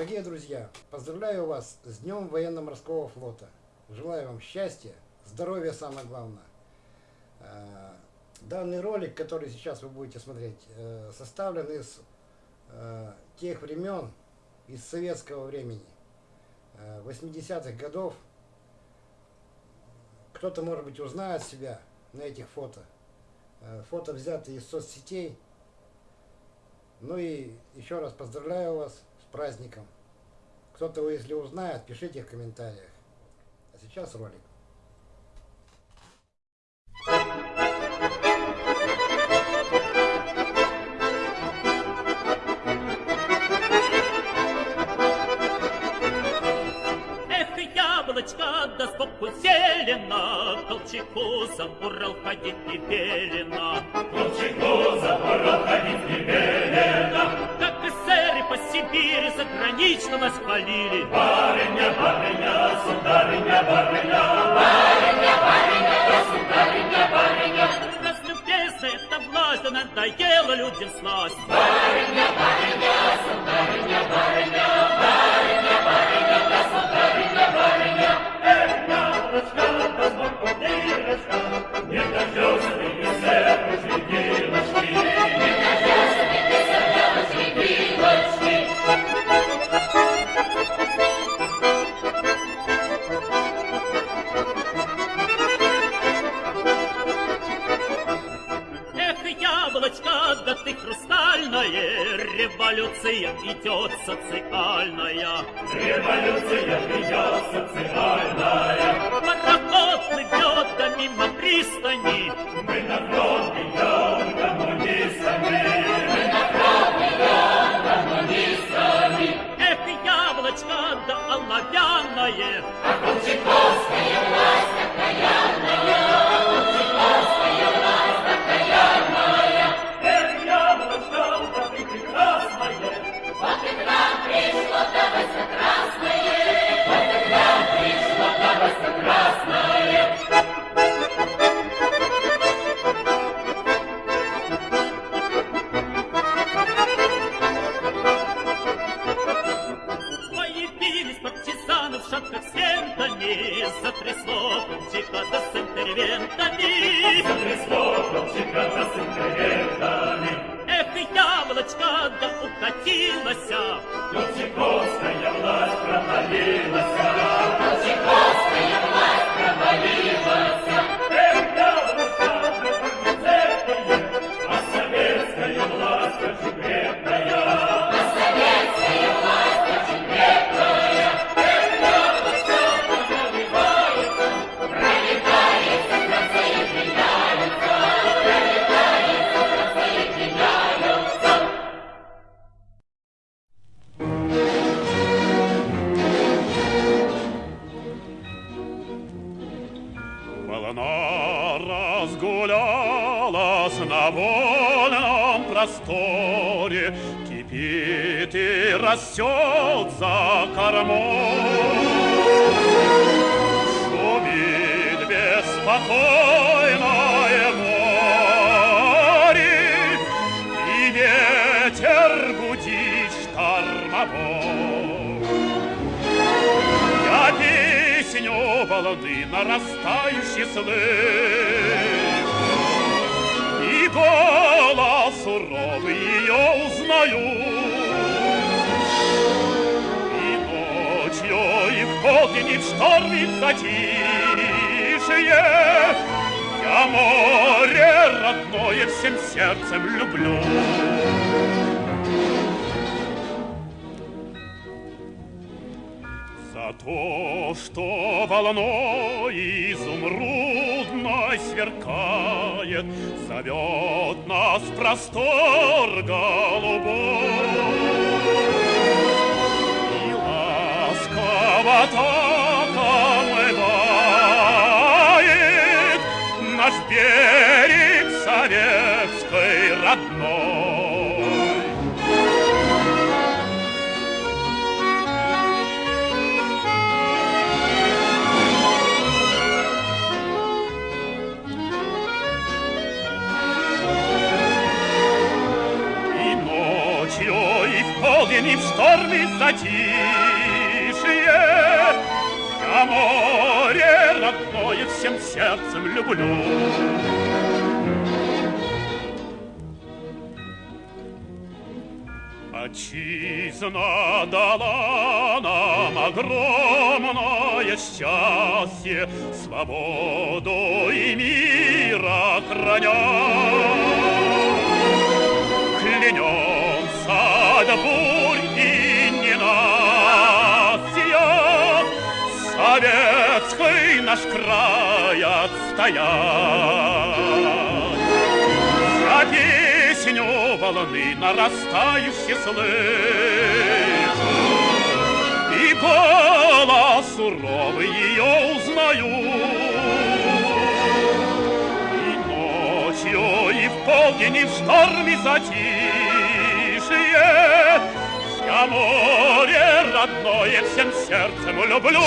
Дорогие друзья, поздравляю вас с Днем военно-морского флота. Желаю вам счастья, здоровья самое главное. Э, данный ролик, который сейчас вы будете смотреть, э, составлен из э, тех времен, из советского времени, 80-х годов. Кто-то, может быть, узнает себя на этих фото. Фото взяты из соцсетей. Ну и еще раз поздравляю вас праздником. Кто-то, если узнает, пишите в комментариях. А сейчас ролик. Эх, яблочко, да сбоку зелено, Колчаку за Урал ходить не велено. Колчаку за Урал ходить не велено. Сибири загранично нас хвалили. Барыня, барыня, сударыня, барыня, барыня, барыня, государыня, барыня. Разлюбезная эта власть, да надоела людям сласть. Барыня, барыня, сударыня, барыня, барыня, барыня, государыня, барыня. Эх, яблочко, да сбоку дырочка, не дождешься революция идет социальная. Революция идет социальная. Пароход плывет, да мимо пристани. Мы на фронт идем коммунистами. Мы на фронт идем коммунистами. Эх, яблочко, да оловянное. А Колчаковская просторе, Кипит и растет за кормой. Шумит беспокойное море, И ветер гудит штормовой. Я песню волны нарастающий слышу, И голос суровый ее узнаю. И ночью, и в полдень, и в шторм, и в затишье Я море родное всем сердцем люблю. То, что волной изумрудной сверкает, Зовет нас простор голубой. И ночью, и в полдень, и в шторм, и в затишье. Я море родное всем сердцем люблю. Отчизна дала нам огромное счастье, Свободу и мира храня. Клянемся до бурь Советский наш край отстоять. За песню волны нарастающей слышу, И голос суровый ее узнаю. И ночью, и в полдень, и в шторме затишье Я море родное всем сердцем люблю.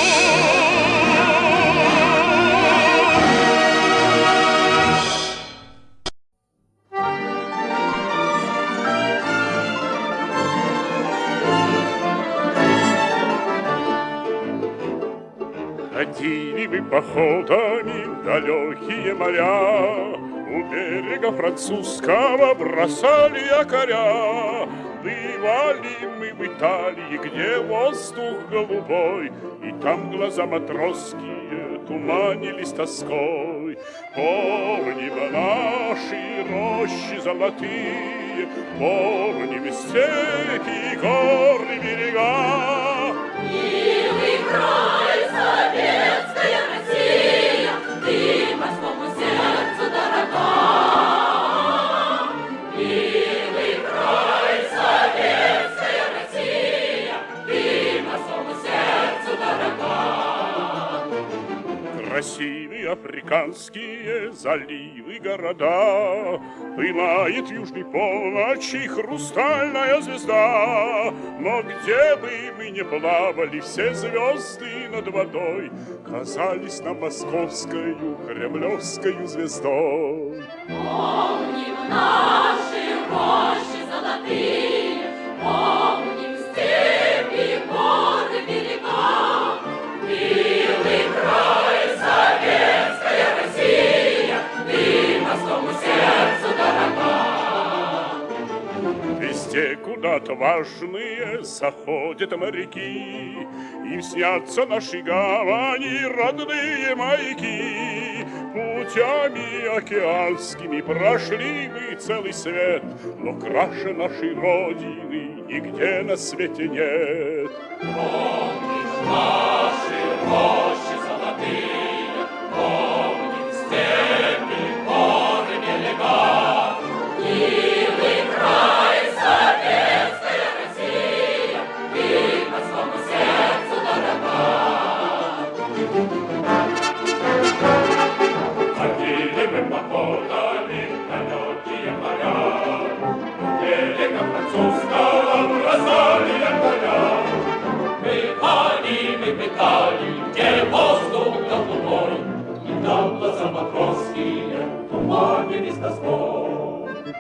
Ходили вы походами далекие моря, У берега французского бросали якоря. Бывали мы в Италии, где воздух голубой, И там глаза матросские туманились тоской. Помним наши рощи золотые, Помним степи, горы, берега, Милый край, советская Красивые африканские заливы, города, Пылает южной полночи хрустальная звезда. Но где бы мы ни плавали, все звезды над водой Казались нам московскою, кремлевскою звездой. Помним наши рощи золотые, Везде куда-то важные заходят моряки, Им снятся наши гавани, родные маяки. Путями океанскими прошли мы целый свет, Но краше нашей Родины нигде на свете нет. Наши рощи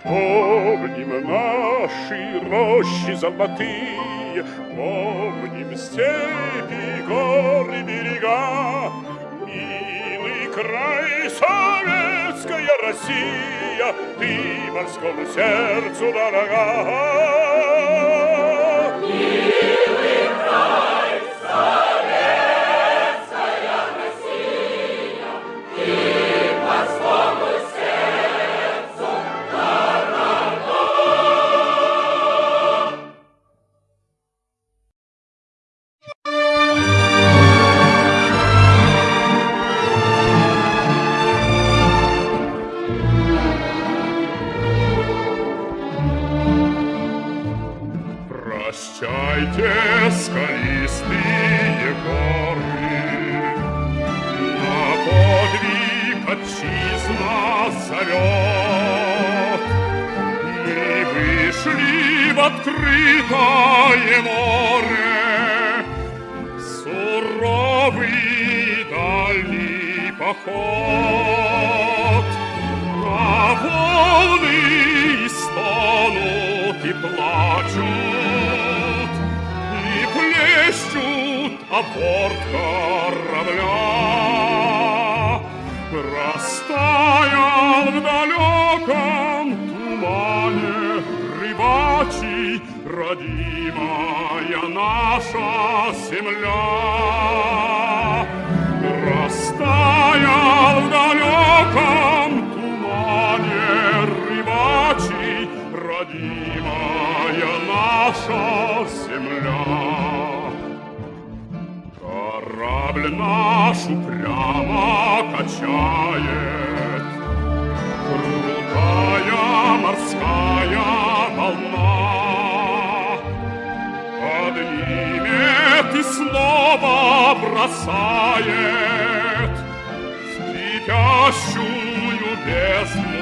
Помним наши рощи золотые, Помним степи, горы, берега. Милый край, советская Россия, Ты морскому сердцу дорога. И вышли в открытое море Суровый дальний поход. А волны стонут и плачут, И борт корабля. Растаял в далеком родимая наша земля. Растаял в далеком тумане рыбачий родимая наша земля. Корабль наш упрямо качает Крутая морская волна снова бросает В кипящую бездну